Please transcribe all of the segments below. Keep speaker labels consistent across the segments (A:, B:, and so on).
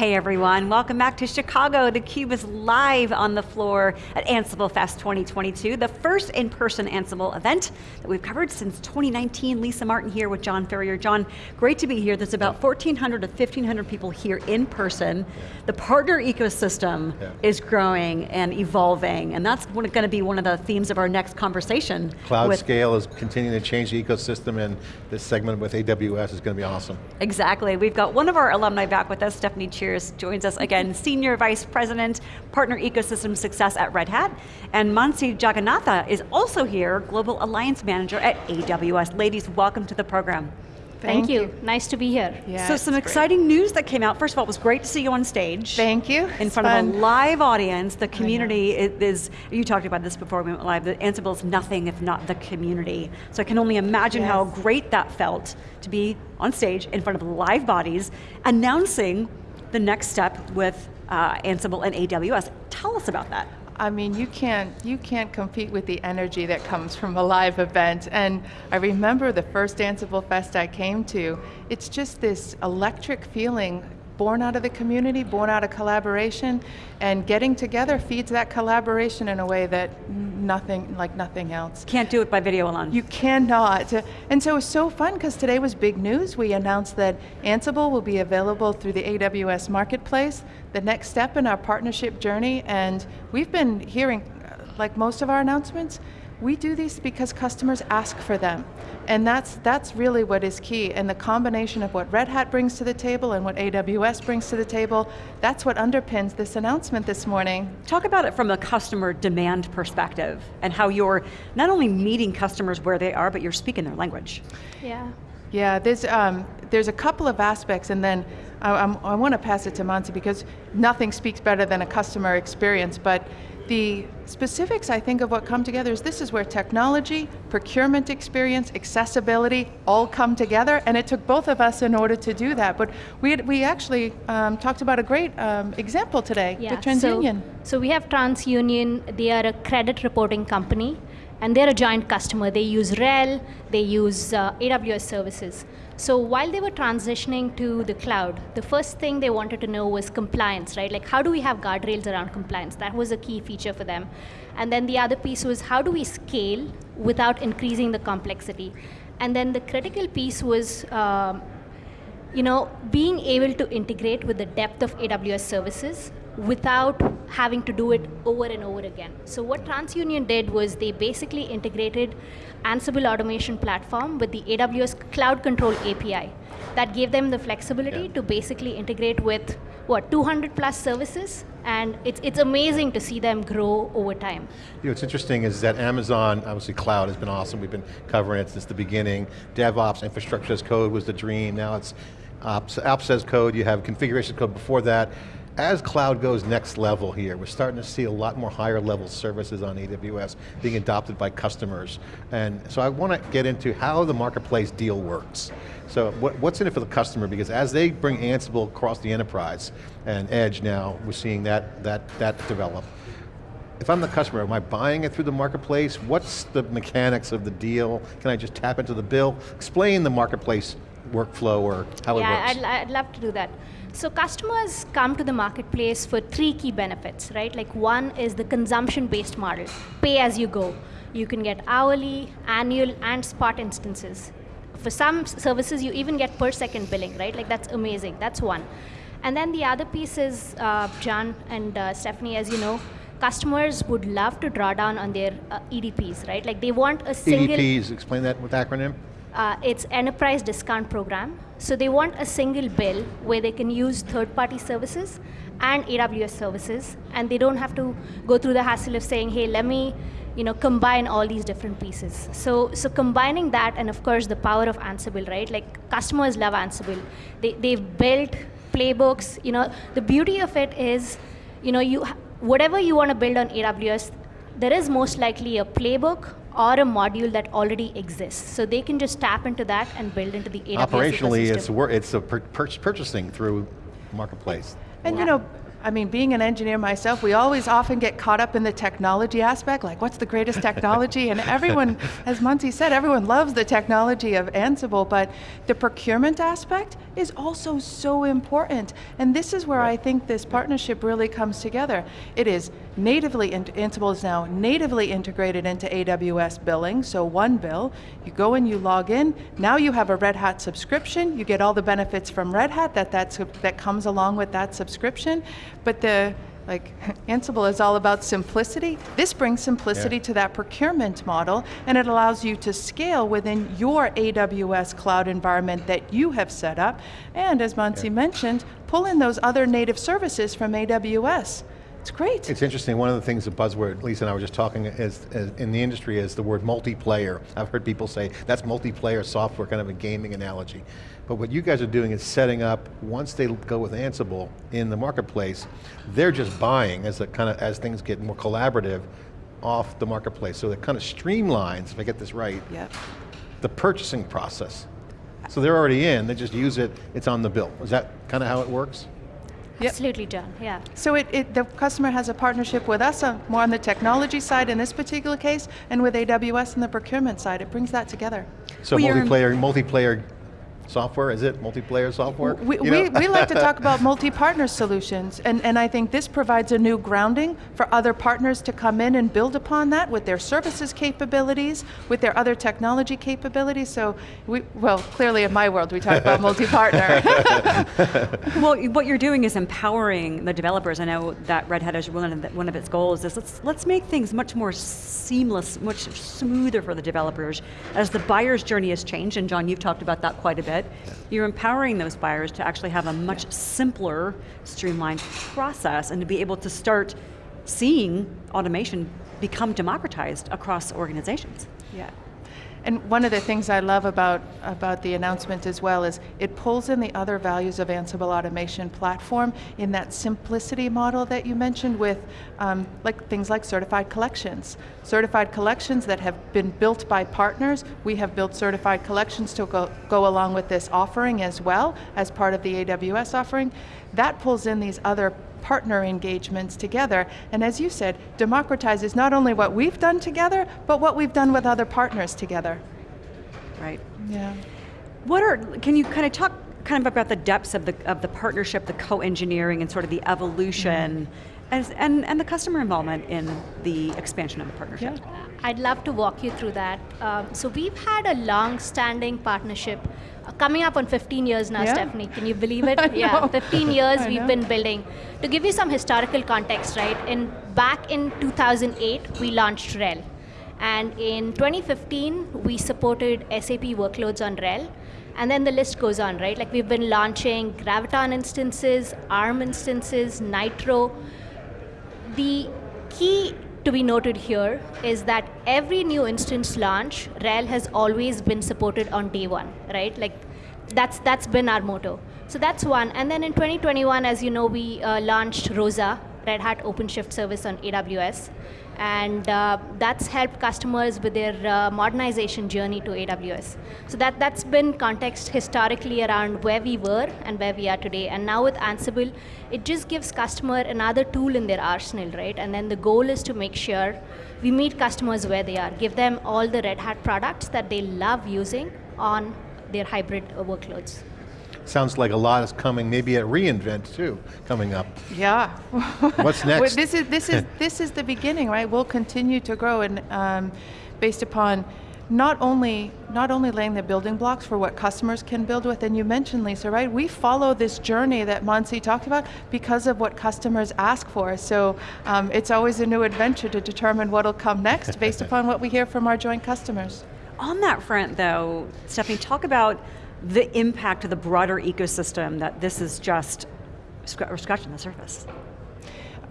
A: Hey everyone, welcome back to Chicago. theCUBE is live on the floor at Ansible Fest 2022, the first in-person Ansible event that we've covered since 2019. Lisa Martin here with John Furrier. John, great to be here. There's about 1,400 to 1,500 people here in person. The partner ecosystem yeah. is growing and evolving, and that's going to be one of the themes of our next conversation.
B: Cloud scale is continuing to change the ecosystem, and this segment with AWS is going to be awesome.
A: Exactly, we've got one of our alumni back with us, Stephanie Chiras joins us again, Senior Vice President, Partner Ecosystem Success at Red Hat. And Mansi Jagannatha is also here, Global Alliance Manager at AWS. Ladies, welcome to the program.
C: Thank, Thank you. you. nice to be here.
A: Yeah, so some exciting great. news that came out. First of all, it was great to see you on stage.
C: Thank you.
A: In front fun. of a live audience. The community is, you talked about this before we went live, the Ansible is nothing if not the community. So I can only imagine yes. how great that felt to be on stage in front of live bodies, announcing the next step with uh, Ansible and AWS. Tell us about that.
D: I mean, you can't, you can't compete with the energy that comes from a live event. And I remember the first Ansible Fest I came to, it's just this electric feeling born out of the community, born out of collaboration, and getting together feeds that collaboration in a way that nothing, like nothing else.
A: Can't do it by video alone.
D: You cannot. And so it was so fun because today was big news. We announced that Ansible will be available through the AWS Marketplace, the next step in our partnership journey, and we've been hearing, uh, like most of our announcements, we do these because customers ask for them. And that's, that's really what is key. And the combination of what Red Hat brings to the table and what AWS brings to the table, that's what underpins this announcement this morning.
A: Talk about it from a customer demand perspective and how you're not only meeting customers where they are, but you're speaking their language.
D: Yeah. Yeah, there's, um, there's a couple of aspects and then I, I want to pass it to Mansi because nothing speaks better than a customer experience, but the specifics, I think, of what come together is this is where technology, procurement experience, accessibility all come together, and it took both of us in order to do that. But we, had, we actually um, talked about a great um, example today yeah, TransUnion.
C: So, so we have TransUnion, they are a credit reporting company, and they're a giant customer. They use RHEL, they use uh, AWS services. So while they were transitioning to the cloud, the first thing they wanted to know was compliance, right? Like how do we have guardrails around compliance? That was a key feature for them. And then the other piece was how do we scale without increasing the complexity? And then the critical piece was um, you know, being able to integrate with the depth of AWS services without having to do it over and over again. So what TransUnion did was they basically integrated Ansible automation platform with the AWS Cloud Control API. That gave them the flexibility yeah. to basically integrate with, what, 200 plus services? And it's, it's amazing to see them grow over time.
B: You know, what's interesting is that Amazon, obviously cloud has been awesome. We've been covering it since the beginning. DevOps, infrastructure as code was the dream. Now it's uh, ops, ops as code. You have configuration code before that as cloud goes next level here, we're starting to see a lot more higher level services on AWS being adopted by customers. And so I want to get into how the marketplace deal works. So what, what's in it for the customer? Because as they bring Ansible across the enterprise, and Edge now, we're seeing that, that, that develop. If I'm the customer, am I buying it through the marketplace? What's the mechanics of the deal? Can I just tap into the bill? Explain the marketplace workflow or how
C: yeah,
B: it works.
C: Yeah, I'd, I'd love to do that. So customers come to the marketplace for three key benefits, right? Like one is the consumption-based model, pay as you go. You can get hourly, annual, and spot instances. For some services, you even get per second billing, right? Like that's amazing, that's one. And then the other piece is, uh, John and uh, Stephanie, as you know, customers would love to draw down on their uh, EDPs, right? Like they want a single-
B: EDPs, explain that with acronym.
C: Uh, it's Enterprise Discount Program. So they want a single bill where they can use third-party services and AWS services, and they don't have to go through the hassle of saying, hey, let me you know, combine all these different pieces. So, so combining that, and of course the power of Ansible, right? Like customers love Ansible. They, they've built playbooks. You know, the beauty of it is, you know, you whatever you want to build on AWS, there is most likely a playbook or a module that already exists. So they can just tap into that and build into the AWS
B: Operationally, ecosystem. it's, it's a pur purchasing through marketplace.
D: And wow. you know, I mean, being an engineer myself, we always often get caught up in the technology aspect, like what's the greatest technology? and everyone, as Mansi said, everyone loves the technology of Ansible, but the procurement aspect is also so important. And this is where I think this partnership really comes together. It is natively, Ansible is now natively integrated into AWS billing, so one bill. You go in, you log in, now you have a Red Hat subscription, you get all the benefits from Red Hat that, that's, that comes along with that subscription, but the, like Ansible is all about simplicity. This brings simplicity
B: Yeah.
D: to that procurement model and it allows you to scale within your AWS cloud environment that you have set up. And as Mansi
B: Yeah.
D: mentioned, pull in those other native services from AWS. It's great.
B: It's interesting, one of the things, the buzzword, Lisa and I were just talking, is, is in the industry is the word multiplayer. I've heard people say, that's multiplayer software, kind of a gaming analogy. But what you guys are doing is setting up, once they go with Ansible in the marketplace, they're just buying as, the kind of, as things get more collaborative off the marketplace. So it kind of streamlines, if I get this right,
D: Yep.
B: the purchasing process. So they're already in, they just use it, it's on the bill. Is that kind of how it works?
D: Yep.
C: Absolutely, done, yeah.
D: So it, it, the customer has a partnership with us, uh, more on the technology side in this particular case, and with AWS on the procurement side. It brings that together.
B: So
A: Well,
B: multiplayer, multiplayer software, is it multiplayer software?
D: We,
B: You know?
D: we, we like to talk about multi-partner solutions, and, and I think this provides a new grounding for other partners to come in and build upon that with their services capabilities, with their other technology capabilities. So, we, well, clearly in my world, we talk about multi-partner.
A: Well, what you're doing is empowering the developers. I know that Red Hat is one of, the, one of its goals is let's, let's make things much more seamless, much smoother for the developers as the buyer's journey has changed, and John, you've talked about that quite a bit. You're empowering those buyers to actually have a much simpler, streamlined process and to be able to start seeing automation become democratized across organizations.
D: Yeah. And one of the things I love about, about the announcement as well is it pulls in the other values of Ansible Automation Platform in that simplicity model that you mentioned with um, like things like certified collections. Certified collections that have been built by partners. We have built certified collections to go, go along with this offering as well as part of the AWS offering. That pulls in these other partner engagements together. And as you said, democratizes not only what we've done together, but what we've done with other partners together.
A: Right.
D: Yeah.
A: What are, can you kind of talk kind of about the depths of the, of the partnership, the co-engineering and sort of the evolution mm-hmm. As, and, and the customer involvement in the expansion of the partnership?
C: I'd love to walk you through that. Um, so we've had a long-standing partnership, uh, coming up on 15 years now,
D: Yeah.
C: Stephanie. Can you believe it? Yeah, 15 years
D: I
C: we've
D: know.
C: been building. To give you some historical context, right? In back in 2008, we launched RHEL, and in 2015 we supported SAP workloads on RHEL. And then the list goes on, right? Like we've been launching Graviton instances, ARM instances, Nitro, the key to be noted here is that every new instance launch, RHEL has always been supported on day one, right? Like that's that's been our motto. So that's one. And then in 2021, as you know, we uh, launched Rosa, Red Hat OpenShift service on AWS, and uh, that's helped customers with their uh, modernization journey to AWS. So that that's been context historically around where we were and where we are today. And now with Ansible, it just gives customer another tool in their arsenal, right? And then the goal is to make sure we meet customers where they are, give them all the Red Hat products that they love using on their hybrid uh, workloads.
B: Sounds like a lot is coming, maybe at reInvent too, coming up.
D: Yeah.
B: What's
D: Well,
B: next?
D: this is this is this is the beginning, right? We'll continue to grow, and um, based upon not only not only laying the building blocks for what customers can build with, and you mentioned Lisa, right? We follow this journey that Mansi talked about because of what customers ask for. So um, it's always a new adventure to determine what'll come next, based upon what we hear from our joint customers.
A: On that front though, Stephanie, talk about the impact of the broader ecosystem that this is just scratching the surface.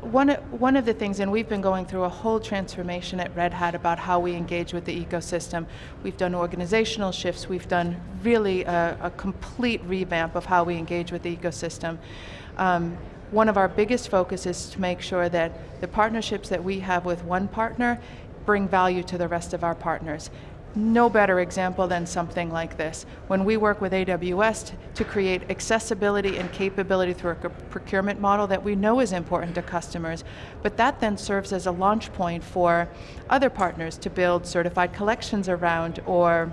D: One, one of the things, and we've been going through a whole transformation at Red Hat about how we engage with the ecosystem. We've done organizational shifts, we've done really a, a complete revamp of how we engage with the ecosystem. Um, one of our biggest focus is to make sure that the partnerships that we have with one partner bring value to the rest of our partners. No better example than something like this. When we work with AWS to create accessibility and capability through a procurement model that we know is important to customers, but that then serves as a launch point for other partners to build certified collections around or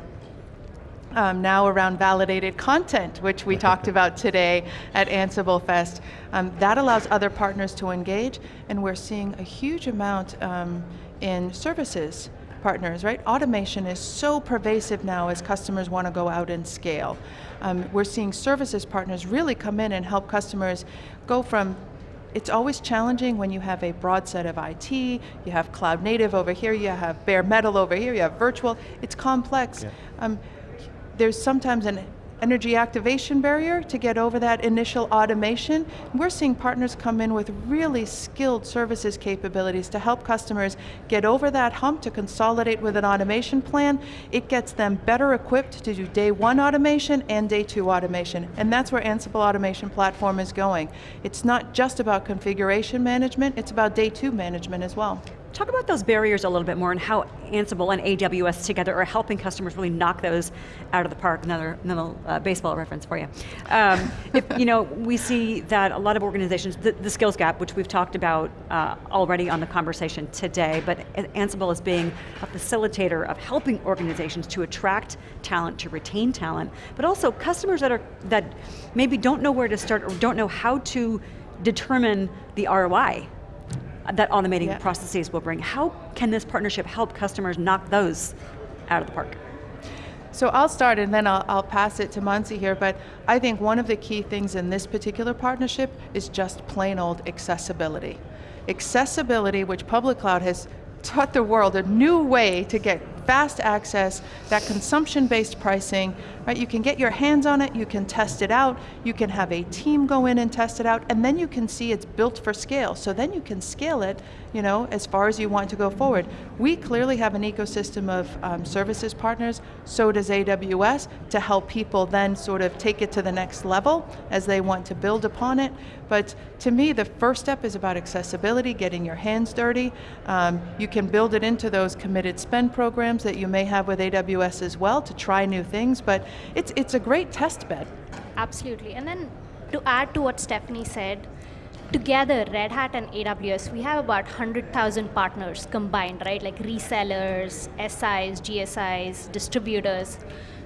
D: um, now around validated content, which we talked about today at Ansible Fest. Um, that allows other partners to engage, and we're seeing a huge amount um, in services partners, right? Automation is so pervasive now as customers want to go out and scale. Um, we're seeing services partners really come in and help customers go from it's always challenging when you have a broad set of IT, you have cloud native over here, you have bare metal over here, you have virtual, it's complex.
B: Yeah.
D: Um, there's sometimes an energy activation barrier to get over that initial automation. We're seeing partners come in with really skilled services capabilities to help customers get over that hump to consolidate with an automation plan. It gets them better equipped to do day one automation and day two automation. And that's where Ansible Automation Platform is going. It's not just about configuration management, it's about day two management as well.
A: Talk about those barriers a little bit more and how Ansible and AWS together are helping customers really knock those out of the park. Another, uh, baseball reference for you. Um, if, you know, we see that a lot of organizations, the, the skills gap, which we've talked about uh, already on the conversation today, but Ansible is being a facilitator of helping organizations to attract talent, to retain talent, but also customers that are that maybe don't know where to start or don't know how to determine the ROI that automating
D: Yeah.
A: processes will bring. How can this partnership help customers knock those out of the park?
D: So I'll start and then I'll, I'll pass it to Mansi here, but I think one of the key things in this particular partnership is just plain old accessibility. Accessibility, which public cloud has taught the world a new way to get fast access, that consumption-based pricing, right? You can get your hands on it, you can test it out, you can have a team go in and test it out, and then you can see it's built for scale. So then you can scale it, you know, as far as you want to go forward. We clearly have an ecosystem of um, services partners, so does AWS, to help people then sort of take it to the next level as they want to build upon it. But to me, the first step is about accessibility, getting your hands dirty. Um, you can build it into those committed spend programs that you may have with AWS as well to try new things, but it's, it's a great test bed.
C: Absolutely. And then to add to what Stephanie said, together, Red Hat and AWS, we have about 100,000 partners combined, right? Like resellers, SIs, GSIs, distributors.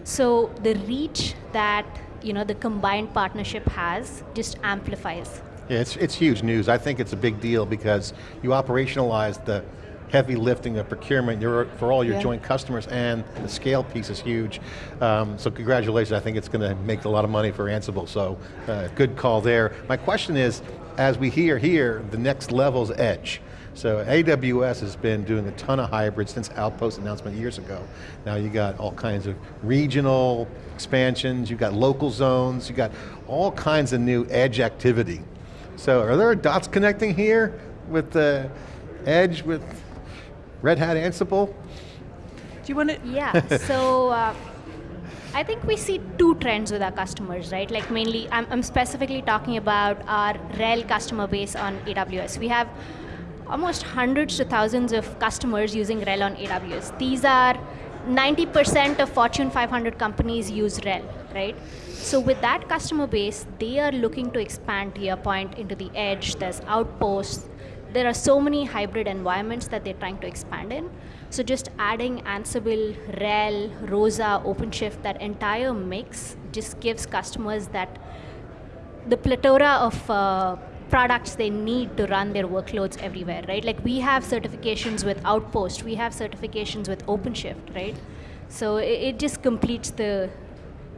C: So the reach that you know the combined partnership has just amplifies.
B: Yeah, it's, it's huge news. I think it's a big deal because you operationalize the heavy lifting of procurement for all your
D: Yeah.
B: joint customers and the scale piece is huge. Um, so congratulations, I think it's going to make a lot of money for Ansible, so uh, good call there. My question is, as we hear here, the next level's edge. So AWS has been doing a ton of hybrids since Outpost announcement years ago. Now you got all kinds of regional expansions, you got local zones, you got all kinds of new edge activity. So are there dots connecting here with the edge with Red Hat Ansible?
D: Do you want to?
C: Yeah, so uh, I think we see two trends with our customers, right? Like mainly, I'm, I'm specifically talking about our RHEL customer base on AWS. We have almost hundreds to thousands of customers using RHEL on AWS. These are 90% of Fortune 500 companies use RHEL, right? So with that customer base, they are looking to expand to your point into the edge, there's outposts, there are so many hybrid environments that they're trying to expand in. So just adding Ansible, RHEL, Rosa, OpenShift, that entire mix just gives customers that the plethora of uh, products they need to run their workloads everywhere, right? Like we have certifications with Outpost, we have certifications with OpenShift, right? So it, it just completes the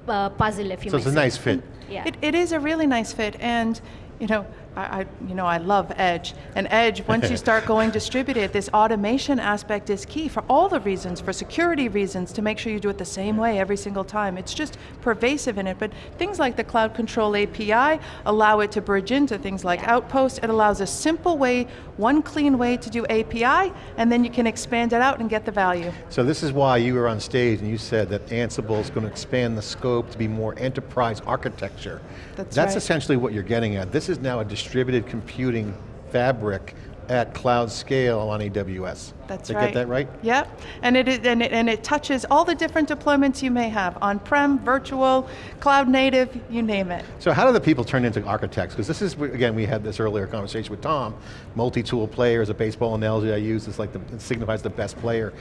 C: uh, puzzle, if you
B: So
C: may
B: it's a
C: say.
B: nice fit.
C: Yeah.
D: It, it is a really nice fit, and you know, I, I, you know, I love Edge. And Edge, once you start going distributed, this automation aspect is key for all the reasons, for security reasons, to make sure you do it the same way every single time. It's just pervasive in it. But things like the Cloud Control API allow it to bridge into things like
C: Yeah.
D: Outpost. It allows a simple way, one clean way to do API, and then you can expand it out and get the value.
B: So this is why you were on stage and you said that Ansible is going to expand the scope to be more enterprise architecture.
D: That's
B: That's
D: right.
B: essentially what you're getting at. This is now a distributed computing fabric at cloud scale on AWS.
D: That's
B: Did I
D: right.
B: get that right?
D: Yep, and it, is- and it and it touches all the different deployments you may have on-prem, virtual, cloud native, you name it.
B: So how do the people turn into architects? Because this is, again, we had this earlier conversation with Tom, multi-tool player is a baseball analogy I use, it's like the, it signifies the best player.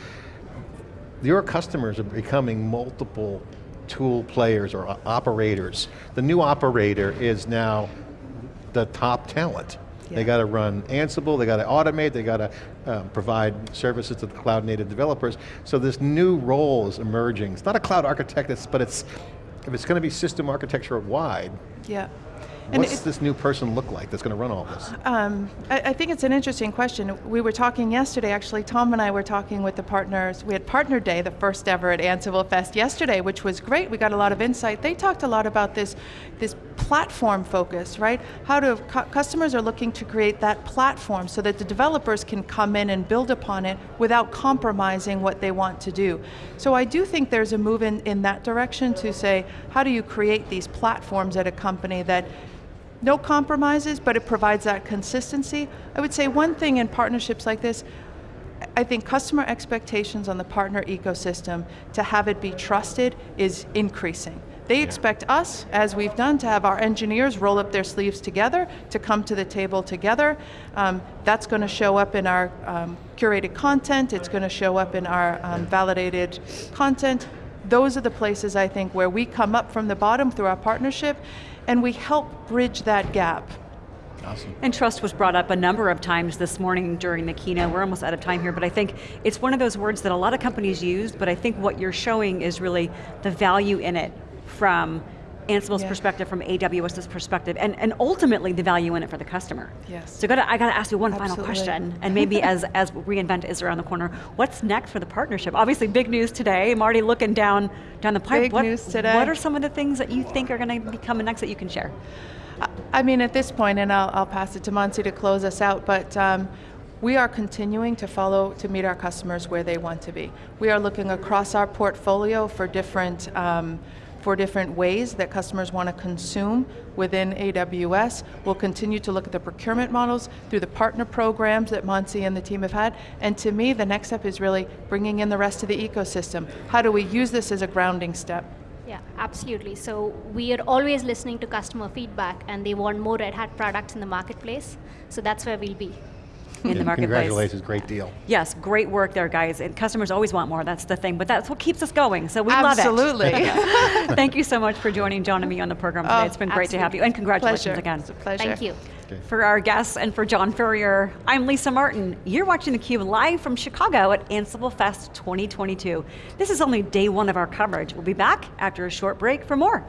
B: Your customers are becoming multiple tool players or operators. The new operator is now the top talent. They got to run Ansible, they got to automate, they got to um, provide services to the cloud native developers. So this new role is emerging. It's not a cloud architect, it's, but it's, if it's going to be system architecture wide,
D: Yeah. And
B: what's
D: it-
B: this new person look like that's going to run all this?
D: Um, I, I think it's an interesting question. We were talking yesterday, actually, Tom and I were talking with the partners. We had Partner Day, the first ever at Ansible Fest yesterday, which was great. We got a lot of insight. They talked a lot about this, this platform focus, right? How do cu- customers are looking to create that platform so that the developers can come in and build upon it without compromising what they want to do. So I do think there's a move in, in that direction to say, how do you create these platforms at a company that no compromises, but it provides that consistency. I would say one thing in partnerships like this, I think customer expectations on the partner ecosystem to have it be trusted is increasing. They expect us, as we've done, to have our engineers roll up their sleeves together, to come to the table together. Um, that's going to show up in our um, curated content, it's going to show up in our um, validated content. Those are the places I think where we come up from the bottom through our partnership and we help bridge that gap.
B: Awesome.
A: And trust was brought up a number of times this morning during the keynote. We're almost out of time here, but I think it's one of those words that a lot of companies use, but I think what you're showing is really the value in it from Ansible's
D: Yeah.
A: perspective, from AWS's perspective, and, and ultimately the value in it for the customer.
D: Yes.
A: So gotta, I got to ask you one final question, and maybe as, as reInvent is around the corner, what's next for the partnership? Obviously big news today, I'm already looking down, down the pipe.
D: Big
A: what,
D: news today.
A: What are some of the things that you think are going to be coming next that you can share?
D: I- I mean, at this point, and I'll, I'll pass it to Monty to close us out, but um, we are continuing to follow, to meet our customers where they want to be. We are looking across our portfolio for different, um, for different ways that customers want to consume within AWS. We'll continue to look at the procurement models through the partner programs that Monty and the team have had. And to me, the next step is really bringing in the rest of the ecosystem. How do we use this as a grounding step?
C: Yeah, absolutely. So we are always listening to customer feedback and they want more Red Hat products in the marketplace. So that's where we'll be.
A: In the
B: Yeah,
A: marketplace.
B: Congratulations, great deal.
A: Yes, great work there, guys. And customers always want more, that's the thing, but that's what keeps us going, so we love it.
D: Absolutely.
A: Thank you so much for joining John and me on the program today.
D: Oh,
A: it's been great to have you, and congratulations
D: Pleasure.
A: again.
D: It's a pleasure.
C: Thank you.
B: Okay.
A: For our guests and for John Furrier, I'm Lisa Martin. You're watching theCUBE live from Chicago at Ansible Fest 2022. This is only day one of our coverage. We'll be back after a short break for more.